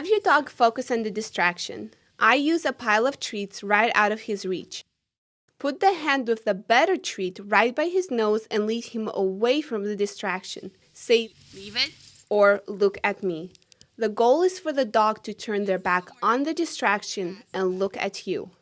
Have your dog focus on the distraction. I use a pile of treats right out of his reach. Put the hand with the better treat right by his nose and lead him away from the distraction. Say, leave it, or look at me. The goal is for the dog to turn their back on the distraction and look at you.